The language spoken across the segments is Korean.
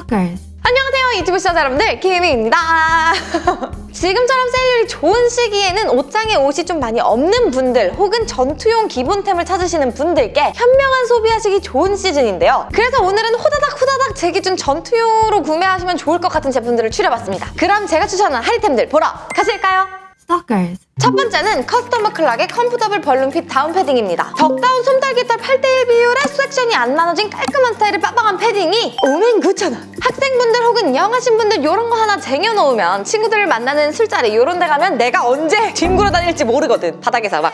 Stalkers. 안녕하세요 유튜브 시청자 여러분들 김희입니다 지금처럼 세일률이 좋은 시기에는 옷장에 옷이 좀 많이 없는 분들 혹은 전투용 기본템을 찾으시는 분들께 현명한 소비하시기 좋은 시즌인데요 그래서 오늘은 호다닥 호다닥 제 기준 전투용으로 구매하시면 좋을 것 같은 제품들을 추려봤습니다 그럼 제가 추천한 할인템들 보러 가실까요? Stalkers. 첫 번째는 커스터머 클락의 comfortable balloon fit 다운 패딩입니다. duck down 솜털깃털 8대1 비율에 섹션이 안 나눠진 깔끔한 스타일의 빠방한 패딩이 59,000원! 학생분들 혹은 young하신 분들 이런 거 하나 쟁여놓으면 친구들을 만나는 술자리 이런 데 가면 내가 언제 뒹굴어 다닐지 모르거든. 바닥에서 막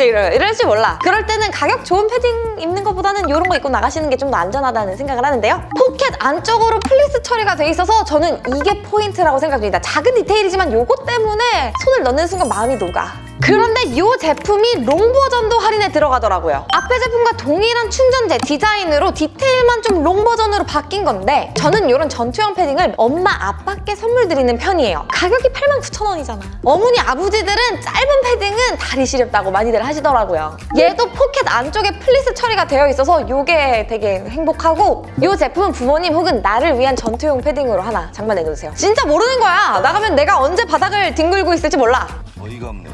이럴, 이럴지 몰라. 그럴 때는 가격 좋은 패딩 입는 것보다는 이런 거 입고 나가시는 게 좀 더 안전하다는 생각을 하는데요. 포켓 안쪽으로 플리스 처리가 돼 있어서 저는 이게 포인트라고 생각합니다. 작은 디테일이지만 요거 때문에 손을 넣는 순간 마음이 녹아. 그런데 이 제품이 long 버전도 할인에 들어가더라고요. 앞에 제품과 동일한 충전재 디자인으로 디테일만 좀 long 버전으로 바뀐 건데 저는 이런 전투형 패딩을 엄마, 아빠께 선물 드리는 편이에요. 가격이 89,000원이잖아. 어머니, 아버지들은 짧은 패딩은 다리 시렵다고 많이들 하시더라고요. 얘도 포켓 안쪽에 플리스 처리가 되어 있어서 이게 되게 행복하고 이 제품은 부모님 혹은 나를 위한 전투용 패딩으로 하나 장만해놓으세요. 진짜 모르는 거야. 나가면 내가 언제 바닥을 뒹굴고 있을지 몰라. 어이가 없네.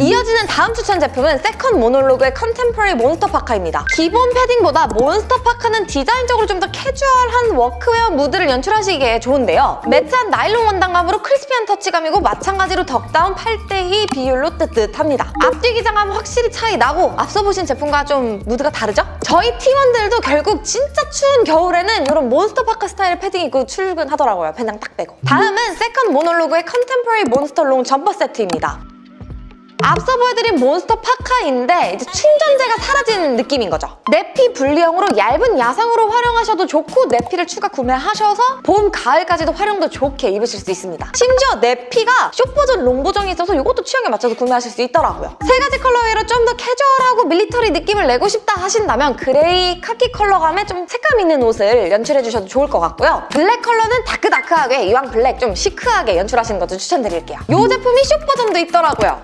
이어지는 다음 추천 제품은 세컨 모놀로그의 contemporary monster 파카입니다. 기본 패딩보다 몬스터 파카는 디자인적으로 좀 더 캐주얼한 워크웨어 무드를 연출하시기에 좋은데요. matte한 나일론 원단감으로 crispy한 터치감이고 마찬가지로 duck down 8대2 비율로 뜨뜻합니다. 앞뒤 기장감은 확실히 차이 나고 앞서 보신 제품과 좀 무드가 다르죠? 저희 팀원들도 결국 진짜 추운 겨울에는 이런 몬스터 파카 스타일의 패딩 입고 출근하더라고요. 배낭 딱 빼고. 다음은 세컨 모놀로그의 contemporary monster long 점퍼 세트입니다. 앞서 보여드린 몬스터 파카인데 이제 충전재가 사라지는 느낌인 거죠. 내피 분리형으로 얇은 야상으로 활용하셔도 좋고 내피를 추가 구매하셔서 봄, 가을까지도 활용도 좋게 입으실 수 있습니다. 심지어 내피가 short버전, long버전이 있어서 이것도 취향에 맞춰서 구매하실 수 있더라고요. 세 가지 colorway로 좀 더 캐주얼하고 밀리터리 느낌을 내고 싶다 하신다면 gray 카키 컬러감의 좀 색감 있는 옷을 연출해주셔도 좋을 것 같고요. black 컬러는 다크다크하게 이왕 black 좀 chic하게 연출하시는 것도 추천드릴게요. 이 제품이 short버전도 있더라고요.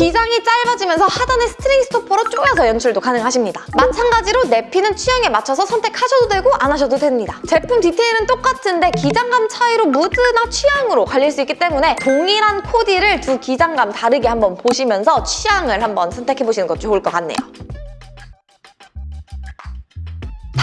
기장이 짧아지면서 하단에 string stopper로 조여서 연출도 가능하십니다. 마찬가지로 내피는 취향에 맞춰서 선택하셔도 되고 안 하셔도 됩니다. 제품 디테일은 똑같은데 기장감 차이로 무드나 취향으로 갈릴 수 있기 때문에 동일한 코디를 두 기장감 다르게 한번 보시면서 취향을 한번 선택해보시는 것도 좋을 것 같네요.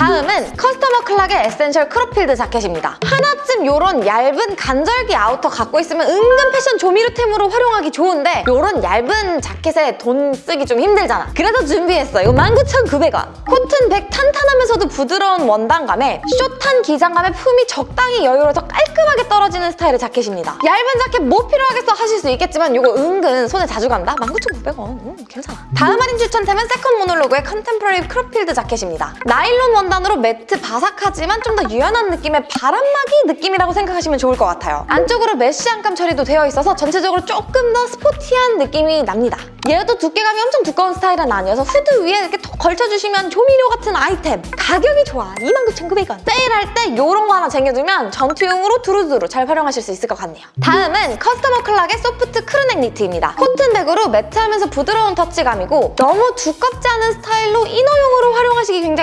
다음은 커스터머 클락의 essential crop field 자켓입니다. 하나쯤 이런 얇은 간절기 outer 갖고 있으면 은근 패션 조미료템으로 활용하기 좋은데 이런 얇은 자켓에 돈 쓰기 좀 힘들잖아. 그래서 준비했어. 이거 19,900원. 코튼 백 탄탄하면서도 부드러운 원단감에 숏한 기장감에 품이 적당히 여유로워서 깔끔하게 떨어지는 스타일의 자켓입니다. 얇은 자켓 뭐 필요하겠어 하실 수 있겠지만 이거 은근 손에 자주 간다? 19,900원. 음, 괜찮아. 다음 할인 추천템은 세컨 모놀로그의 contemporary crop field 자켓입니다. 나일론 원단 으로 matte 바삭하지만 좀 더 유연한 느낌의 바람막이 느낌이라고 생각하시면 좋을 것 같아요. 안쪽으로 mesh 안감 처리도 되어 있어서 전체적으로 조금 더 sporty한 느낌이 납니다. 얘도 두께감이 엄청 두꺼운 스타일은 아니어서 후드 위에 이렇게 톡 걸쳐주시면 조미료 같은 아이템 가격이 좋아 29,900원 세일할 때 이런 거 하나 쟁여두면 전투용으로 두루두루 잘 활용하실 수 있을 것 같네요 다음은 커스터머 클락의 soft crew neck 니트입니다 코튼 백으로 matte하면서 부드러운 터치감이고 너무 두껍지 않은 스타일로 inner용으로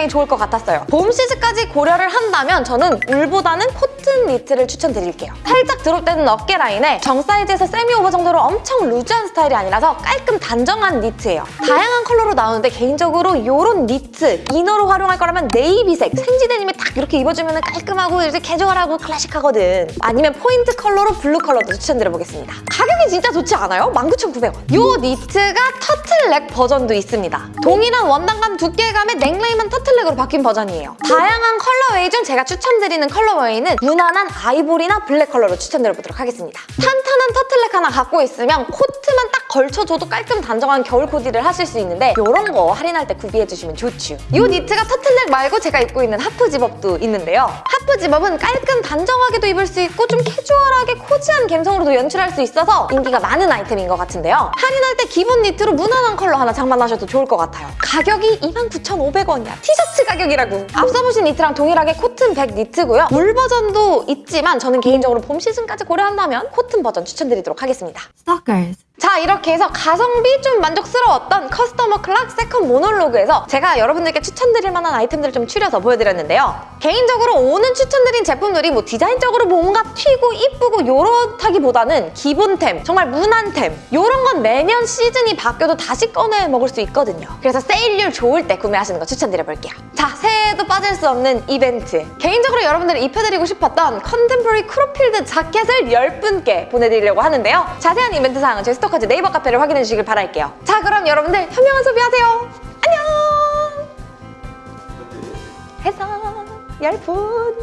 굉장히 좋을 것 같았어요 봄 시즌까지 고려를 한다면 저는 울보다는 코튼 니트를 추천드릴게요 살짝 drop되는 어깨 라인에 정 사이즈에서 semi over 정도로 엄청 loose한 스타일이 아니라서 깔끔 단정한 니트예요. 다양한 컬러로 나오는데 개인적으로 이런 니트, inner로 활용할 거라면 네이비색, 생지 데님에 딱 이렇게 입어주면 깔끔하고 이렇게 캐주얼하고 클래식하거든. 아니면 포인트 컬러로 블루 컬러도 추천드려보겠습니다. 가격 이 진짜 좋지 않아요? 19,900원. 이 니트가 터틀넥 버전도 있습니다. 동일한 원단감 두께감의 넥라인만 터틀넥으로 바뀐 버전이에요. 다양한 colorway 중 제가 추천드리는 컬러웨이는 무난한 아이보리나 블랙 컬러로 추천드려보도록 하겠습니다. 탄탄한 터틀넥 하나 갖고 있으면 코트만 딱 걸쳐줘도 깔끔 단정한 겨울 코디를 하실 수 있는데 이런 거 할인할 때 구비해주시면 좋죠. 이 니트가 터틀넥 말고 제가 입고 있는 half zip-up도 있는데요. half zip-up은 깔끔 단정하게도 입을 수 있고 좀 캐주얼하게 cozy한 감성으로도 연출할 수 있어서 인기가 많은 아이템인 것 같은데요. 할인할 때 기본 니트로 무난한 컬러 하나 장만하셔도 좋을 것 같아요. 가격이 29,500원이야. 티셔츠 가격이라고. 앞서 보신 니트랑 동일하게 코튼 백 니트고요. 울 버전도 있지만 저는 개인적으로 봄 시즌까지 고려한다면 코튼 버전 추천 드리도록 하겠습니다. Stalkers. 자 이렇게 해서 가성비 좀 만족스러웠던 커스터머 클락 세컨 모놀로그에서 제가 여러분들께 추천드릴 만한 아이템들을 좀 추려서 보여드렸는데요. 개인적으로 오늘 추천드린 제품들이 뭐 디자인적으로 뭔가 튀고 이쁘고 요렇다기보다는 기본템, 정말 무난템 요런 건 매년 시즌이 바뀌어도 다시 꺼내 입을 수 있거든요. 그래서 세일률 좋을 때 구매하시는 거 추천드려볼게요. 자, 새해에도 빠질 수 없는 이벤트. 개인적으로 여러분들 입혀드리고 싶었던 contemporary crop field 자켓을 10분께 보내드리려고 하는데요. 자세한 이벤트 사항은 저희 스토커즈 네이버 카페를 확인해 주시길 바랄게요. 자, 그럼 여러분들 현명한 소비하세요. 안녕! 해서 10분